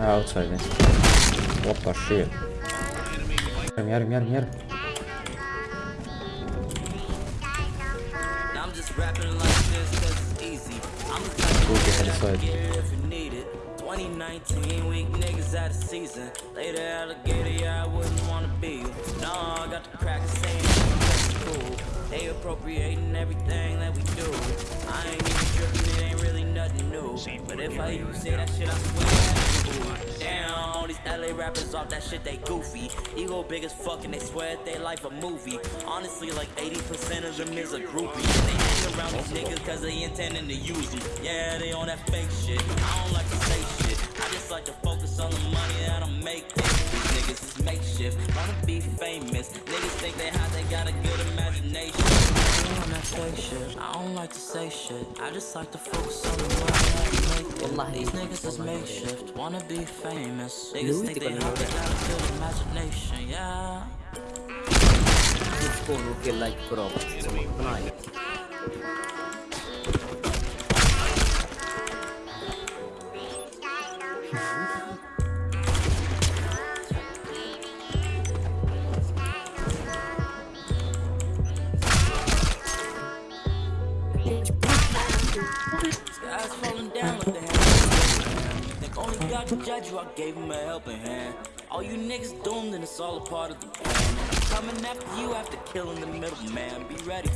Ah, outside this. What the shit? Yarım yarım yarım yarım. I'm just rapping like this cause it's easy. I'm the type Go of get inside. if you need it. 2019, weak niggas out of season. Later alligator, yeah, I wouldn't wanna be you. No, I got the saying that's cool. They appropriating everything that we do. I ain't even tripping, it ain't really nothing new. But if I even say that shit, I swear. Damn, all these LA rappers off that shit, they goofy. Ego big as fuck and they swear that they life a movie. Honestly, like 80% of them is a groupie. They hang around these niggas cause they intending to use them. Yeah, they on that fake shit. I don't like to say shit. I just like to focus on the money that I'm making. These niggas is makeshift, wanna be famous. Niggas think they hot, they got a good imagination. They on that fake shit. I don't like to say shit. I just like to focus on the money that I'm making. These niggas is makeshift, wanna be famous. Niggas think they hot, they got a good imagination. Yeah. It's going to feel like prop. down like the hand. Think only God can judge you, I gave him a helping hand. All you niggas doomed and it's all a part of the plan. Coming after you after killing the middleman. Be ready.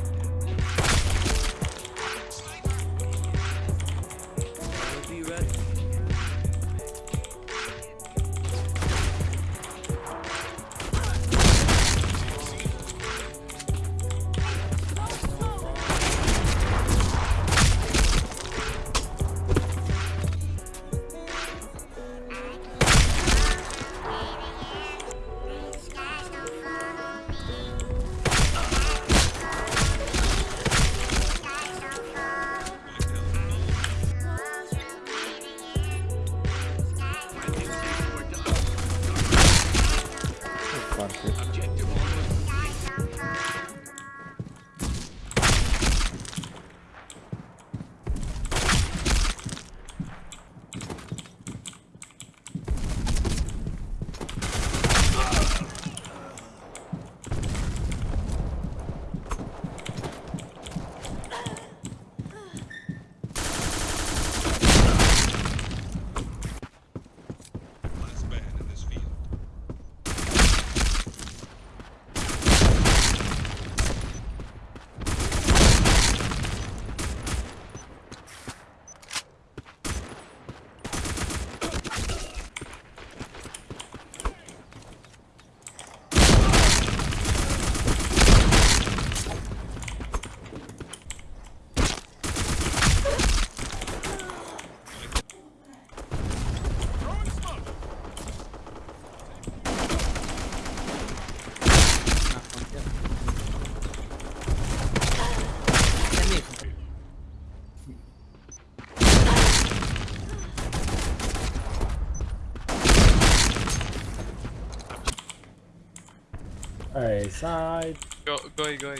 Hey, side. Go, go, go. Uh,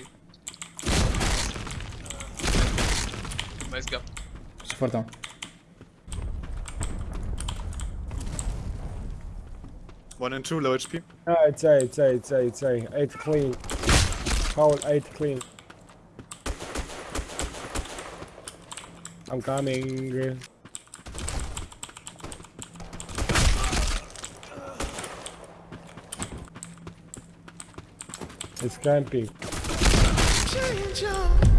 nice gap. Sıfır tam. One and two, low HP. No, it's A, it's A, it's A, it's A. Eight clean. Hold eight clean. I'm coming. It's camping. Change up.